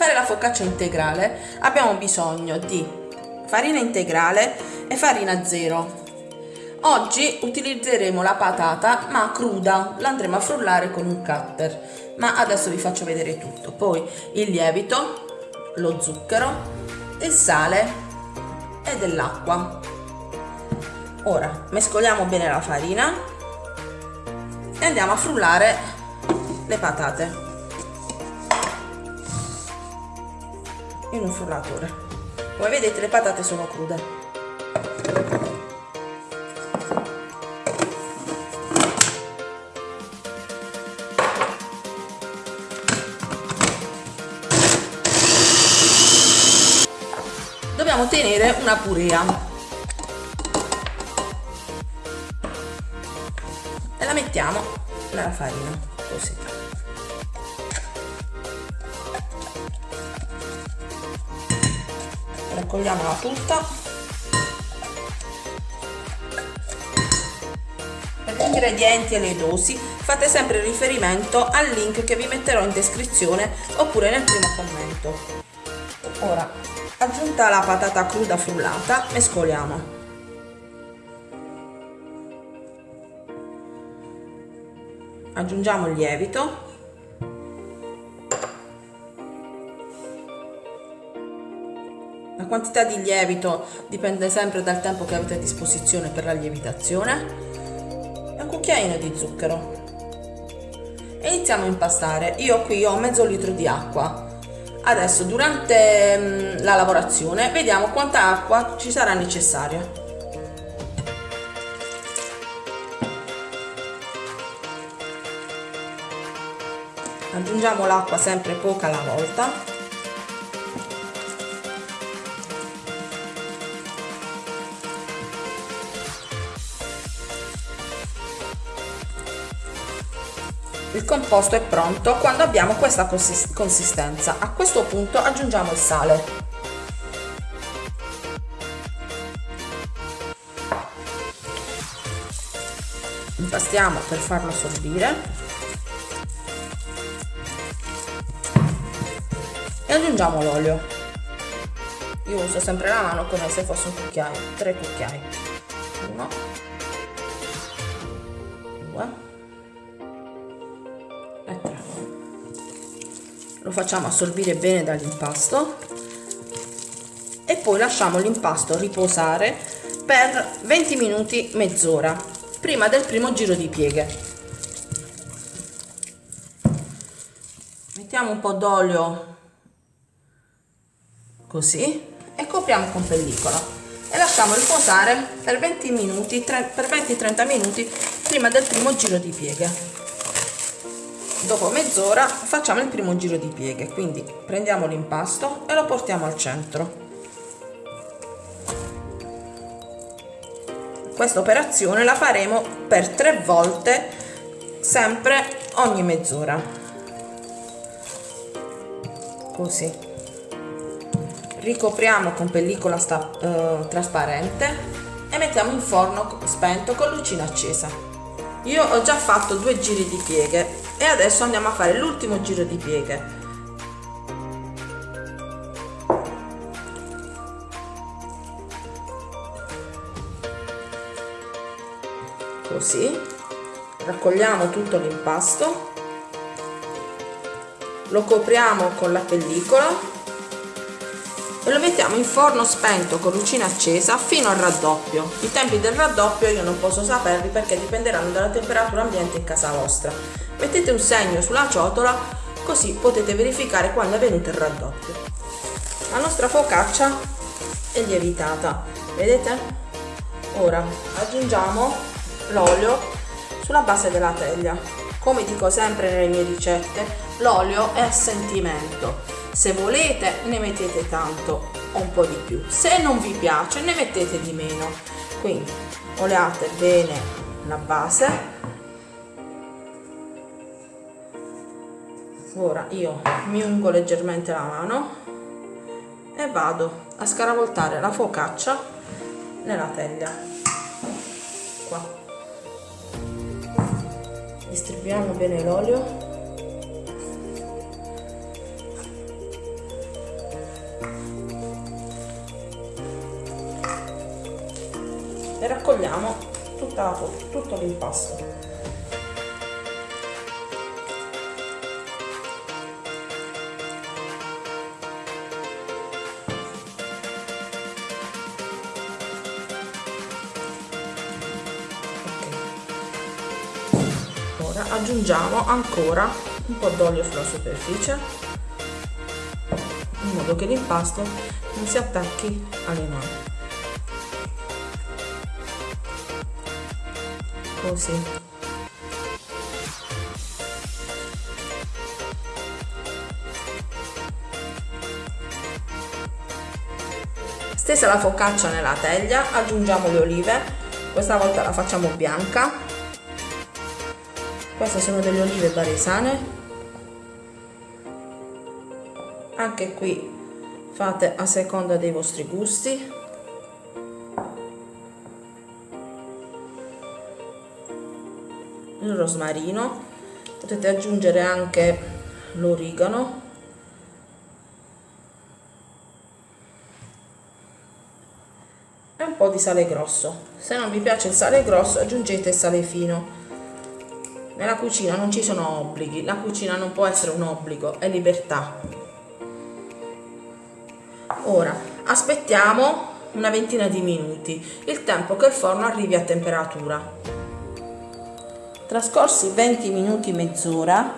Fare la focaccia integrale abbiamo bisogno di farina integrale e farina zero. Oggi utilizzeremo la patata ma cruda, la andremo a frullare con un cutter, ma adesso vi faccio vedere tutto. Poi il lievito, lo zucchero, il sale e dell'acqua. Ora mescoliamo bene la farina e andiamo a frullare le patate. In un frullatore come vedete le patate sono crude. Dobbiamo tenere una purea. E la mettiamo nella farina così raccogliamola tutta per gli ingredienti e le dosi fate sempre riferimento al link che vi metterò in descrizione oppure nel primo commento. Ora aggiunta la patata cruda frullata mescoliamo. Aggiungiamo il lievito quantità di lievito dipende sempre dal tempo che avete a disposizione per la lievitazione e un cucchiaino di zucchero. E iniziamo a impastare. Io qui ho mezzo litro di acqua. Adesso durante mm, la lavorazione vediamo quanta acqua ci sarà necessaria. Aggiungiamo l'acqua sempre poca alla volta Il composto è pronto quando abbiamo questa consistenza. A questo punto aggiungiamo il sale. Impastiamo per farlo assorbire. E aggiungiamo l'olio. Io uso sempre la mano come se fosse un cucchiaio, tre cucchiai. Uno, due, lo facciamo assorbire bene dall'impasto e poi lasciamo l'impasto riposare per 20 minuti mezz'ora prima del primo giro di pieghe. Mettiamo un po' d'olio così e copriamo con pellicola e lasciamo riposare per 20 minuti per 20-30 minuti prima del primo giro di pieghe dopo mezz'ora facciamo il primo giro di pieghe quindi prendiamo l'impasto e lo portiamo al centro. Questa operazione la faremo per tre volte sempre ogni mezz'ora. Così. Ricopriamo con pellicola sta, eh, trasparente e mettiamo in forno spento con lucina accesa. Io ho già fatto due giri di pieghe e adesso andiamo a fare l'ultimo giro di pieghe così raccogliamo tutto l'impasto lo copriamo con la pellicola e lo mettiamo in forno spento con lucina accesa fino al raddoppio. I tempi del raddoppio io non posso saperli perché dipenderanno dalla temperatura ambiente in casa vostra. Mettete un segno sulla ciotola così potete verificare quando è venuto il raddoppio. La nostra focaccia è lievitata, vedete? Ora aggiungiamo l'olio sulla base della teglia. Come dico sempre nelle mie ricette, l'olio è sentimento se volete ne mettete tanto o un po' di più se non vi piace ne mettete di meno quindi oleate bene la base ora io mi ungo leggermente la mano e vado a scaravoltare la focaccia nella teglia. Qua. Distribuiamo bene l'olio. E raccogliamo tutta la, tutto l'impasto ora aggiungiamo ancora un po' d'olio sulla superficie in modo che l'impasto non si attacchi alle mani. Così. Stesa la focaccia nella teglia aggiungiamo le olive questa volta la facciamo bianca queste sono delle olive baresane. Anche qui fate a seconda dei vostri gusti. Il rosmarino. Potete aggiungere anche l'origano. E un po' di sale grosso. Se non vi piace il sale grosso aggiungete il sale fino nella cucina non ci sono obblighi, la cucina non può essere un obbligo, è libertà. Ora, aspettiamo una ventina di minuti, il tempo che il forno arrivi a temperatura. Trascorsi 20 minuti mezz'ora,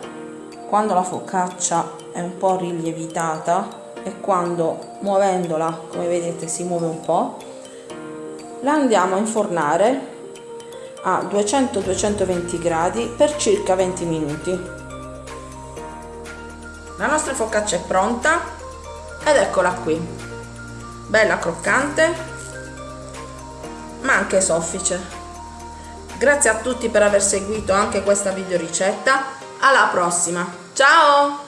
quando la focaccia è un po' rielievitata e quando muovendola, come vedete, si muove un po', la andiamo a infornare a 200-220 gradi per circa 20 minuti. La nostra focaccia è pronta ed eccola qui, bella croccante ma anche soffice. Grazie a tutti per aver seguito anche questa video ricetta, alla prossima, ciao!